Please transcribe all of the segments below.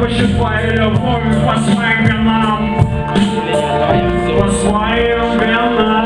Твою любовь по своим венам По своим венам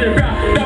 to the.